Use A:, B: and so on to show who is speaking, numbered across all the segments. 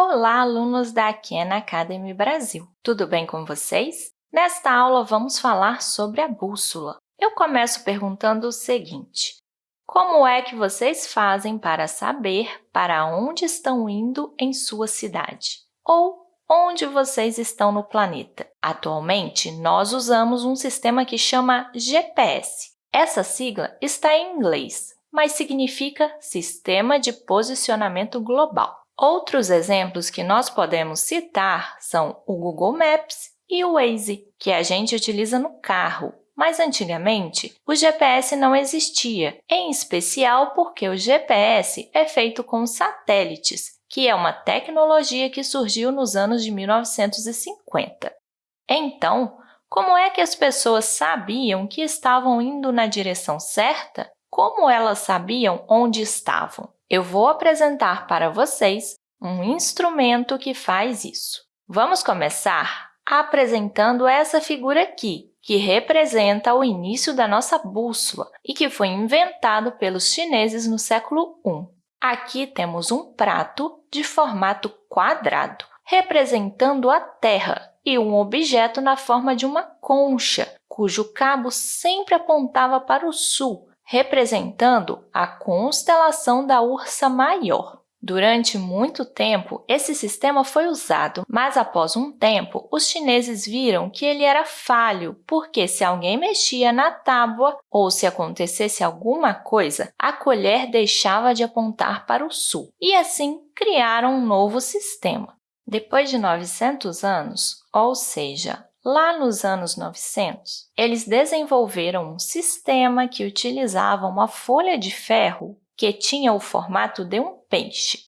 A: Olá, alunos da Khan Academy Brasil! Tudo bem com vocês? Nesta aula, vamos falar sobre a bússola. Eu começo perguntando o seguinte, como é que vocês fazem para saber para onde estão indo em sua cidade? Ou onde vocês estão no planeta? Atualmente, nós usamos um sistema que chama GPS. Essa sigla está em inglês, mas significa Sistema de Posicionamento Global. Outros exemplos que nós podemos citar são o Google Maps e o Waze, que a gente utiliza no carro. Mas antigamente, o GPS não existia, em especial porque o GPS é feito com satélites, que é uma tecnologia que surgiu nos anos de 1950. Então, como é que as pessoas sabiam que estavam indo na direção certa? Como elas sabiam onde estavam? Eu vou apresentar para vocês um instrumento que faz isso. Vamos começar apresentando essa figura aqui, que representa o início da nossa bússola e que foi inventado pelos chineses no século I. Aqui temos um prato de formato quadrado, representando a Terra, e um objeto na forma de uma concha, cujo cabo sempre apontava para o sul, representando a constelação da Ursa Maior. Durante muito tempo, esse sistema foi usado, mas após um tempo, os chineses viram que ele era falho, porque se alguém mexia na tábua ou se acontecesse alguma coisa, a colher deixava de apontar para o sul, e assim criaram um novo sistema. Depois de 900 anos, ou seja, Lá nos anos 900, eles desenvolveram um sistema que utilizava uma folha de ferro que tinha o formato de um peixe.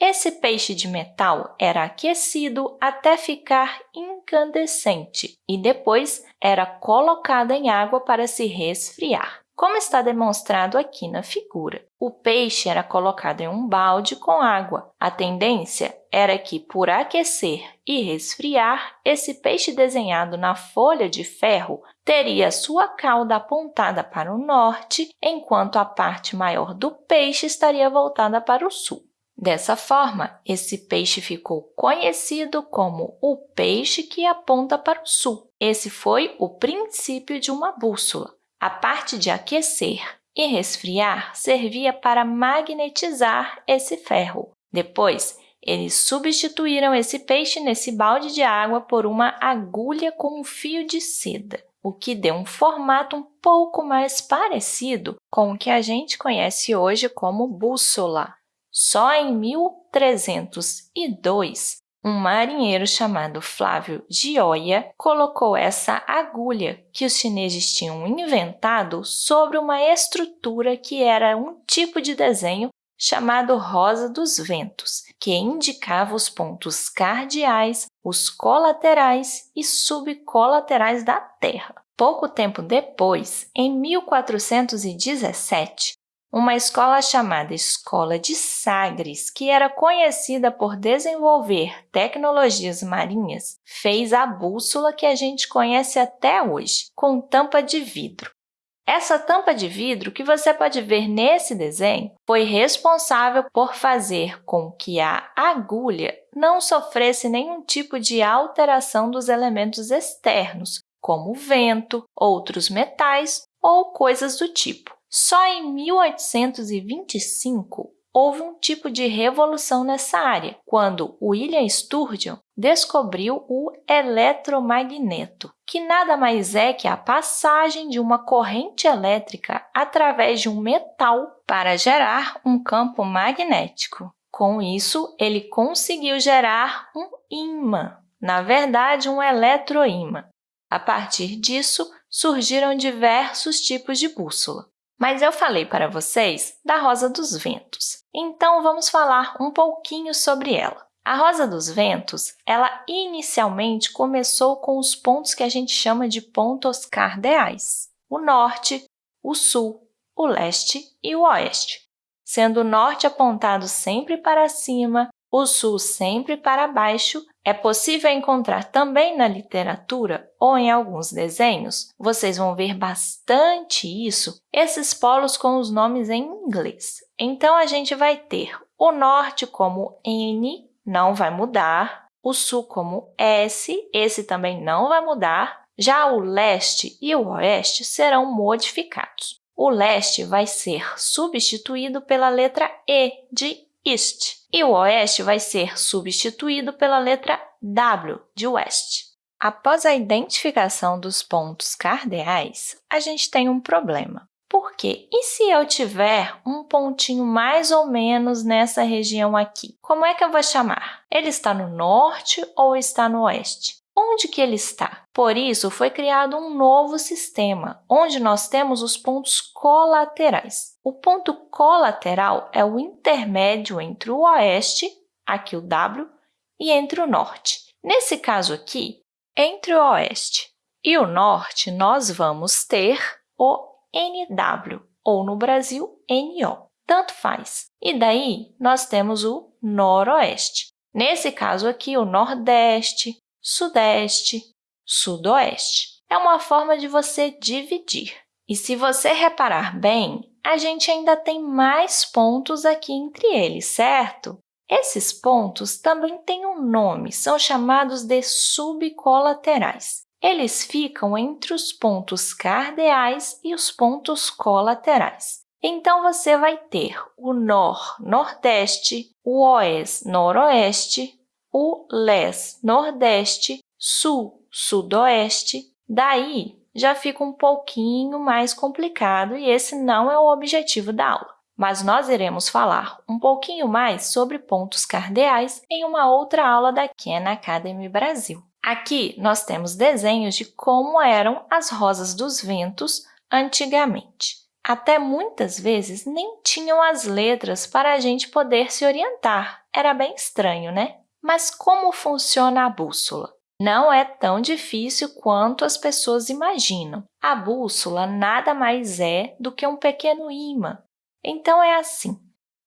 A: Esse peixe de metal era aquecido até ficar incandescente e depois era colocado em água para se resfriar. Como está demonstrado aqui na figura, o peixe era colocado em um balde com água. A tendência era que, por aquecer e resfriar, esse peixe desenhado na folha de ferro teria sua cauda apontada para o norte, enquanto a parte maior do peixe estaria voltada para o sul. Dessa forma, esse peixe ficou conhecido como o peixe que aponta para o sul. Esse foi o princípio de uma bússola. A parte de aquecer e resfriar servia para magnetizar esse ferro. Depois, eles substituíram esse peixe nesse balde de água por uma agulha com um fio de seda, o que deu um formato um pouco mais parecido com o que a gente conhece hoje como bússola. Só em 1302, um marinheiro chamado Flávio Gioia colocou essa agulha que os chineses tinham inventado sobre uma estrutura que era um tipo de desenho chamado rosa dos ventos, que indicava os pontos cardeais, os colaterais e subcolaterais da Terra. Pouco tempo depois, em 1417, uma escola chamada Escola de Sagres, que era conhecida por desenvolver tecnologias marinhas, fez a bússola que a gente conhece até hoje, com tampa de vidro. Essa tampa de vidro que você pode ver nesse desenho foi responsável por fazer com que a agulha não sofresse nenhum tipo de alteração dos elementos externos, como vento, outros metais ou coisas do tipo. Só em 1825 houve um tipo de revolução nessa área, quando William Sturgeon descobriu o eletromagneto, que nada mais é que a passagem de uma corrente elétrica através de um metal para gerar um campo magnético. Com isso, ele conseguiu gerar um ímã, na verdade, um eletroímã. A partir disso, surgiram diversos tipos de bússola. Mas eu falei para vocês da rosa dos ventos, então vamos falar um pouquinho sobre ela. A rosa dos ventos, ela inicialmente começou com os pontos que a gente chama de pontos cardeais, o norte, o sul, o leste e o oeste, sendo o norte apontado sempre para cima, o sul sempre para baixo é possível encontrar também na literatura ou em alguns desenhos, vocês vão ver bastante isso, esses polos com os nomes em inglês. Então, a gente vai ter o norte como N, não vai mudar, o sul como S, esse também não vai mudar, já o leste e o oeste serão modificados. O leste vai ser substituído pela letra E de East e o oeste vai ser substituído pela letra W de West. Após a identificação dos pontos cardeais, a gente tem um problema. Por quê? E se eu tiver um pontinho mais ou menos nessa região aqui? Como é que eu vou chamar? Ele está no norte ou está no oeste? Onde que ele está? Por isso, foi criado um novo sistema, onde nós temos os pontos colaterais. O ponto colateral é o intermédio entre o oeste, aqui o W, e entre o norte. Nesse caso aqui, entre o oeste e o norte, nós vamos ter o NW, ou no Brasil, NO. Tanto faz. E daí, nós temos o noroeste. Nesse caso aqui, o nordeste, sudeste, sudoeste. É uma forma de você dividir. E se você reparar bem, a gente ainda tem mais pontos aqui entre eles, certo? Esses pontos também têm um nome, são chamados de subcolaterais. Eles ficam entre os pontos cardeais e os pontos colaterais. Então, você vai ter o nor, nordeste, o oeste, noroeste, o les, nordeste, sul, sudoeste. Daí, já fica um pouquinho mais complicado e esse não é o objetivo da aula. Mas nós iremos falar um pouquinho mais sobre pontos cardeais em uma outra aula da Khan Academy Brasil. Aqui, nós temos desenhos de como eram as rosas dos ventos antigamente. Até muitas vezes nem tinham as letras para a gente poder se orientar. Era bem estranho, né? Mas como funciona a bússola? Não é tão difícil quanto as pessoas imaginam. A bússola nada mais é do que um pequeno imã. Então, é assim.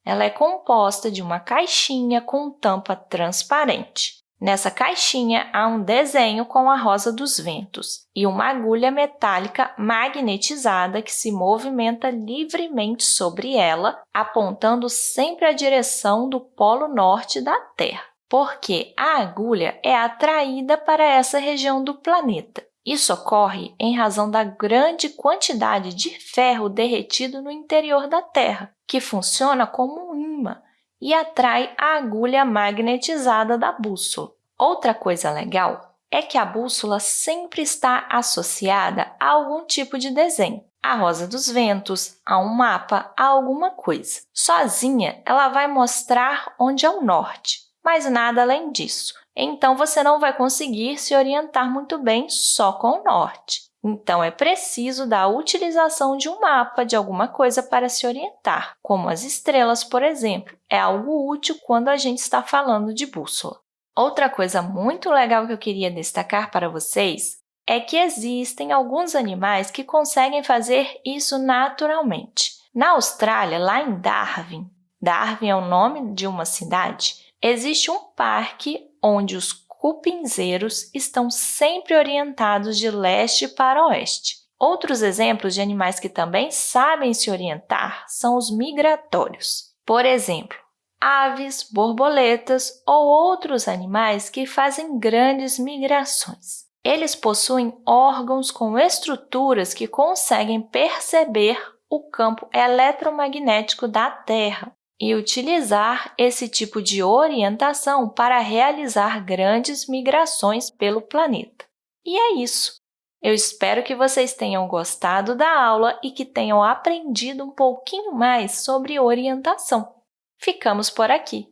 A: Ela é composta de uma caixinha com tampa transparente. Nessa caixinha há um desenho com a rosa dos ventos e uma agulha metálica magnetizada que se movimenta livremente sobre ela, apontando sempre a direção do polo norte da Terra, porque a agulha é atraída para essa região do planeta. Isso ocorre em razão da grande quantidade de ferro derretido no interior da Terra, que funciona como um imã e atrai a agulha magnetizada da bússola. Outra coisa legal é que a bússola sempre está associada a algum tipo de desenho, a rosa dos ventos, a um mapa, a alguma coisa. Sozinha, ela vai mostrar onde é o norte, mas nada além disso. Então, você não vai conseguir se orientar muito bem só com o norte. Então, é preciso da utilização de um mapa de alguma coisa para se orientar, como as estrelas, por exemplo. É algo útil quando a gente está falando de bússola. Outra coisa muito legal que eu queria destacar para vocês é que existem alguns animais que conseguem fazer isso naturalmente. Na Austrália, lá em Darwin, Darwin é o nome de uma cidade, existe um parque onde os cupinzeiros estão sempre orientados de leste para oeste. Outros exemplos de animais que também sabem se orientar são os migratórios. Por exemplo, aves, borboletas ou outros animais que fazem grandes migrações. Eles possuem órgãos com estruturas que conseguem perceber o campo eletromagnético da Terra e utilizar esse tipo de orientação para realizar grandes migrações pelo planeta. E é isso! Eu espero que vocês tenham gostado da aula e que tenham aprendido um pouquinho mais sobre orientação. Ficamos por aqui.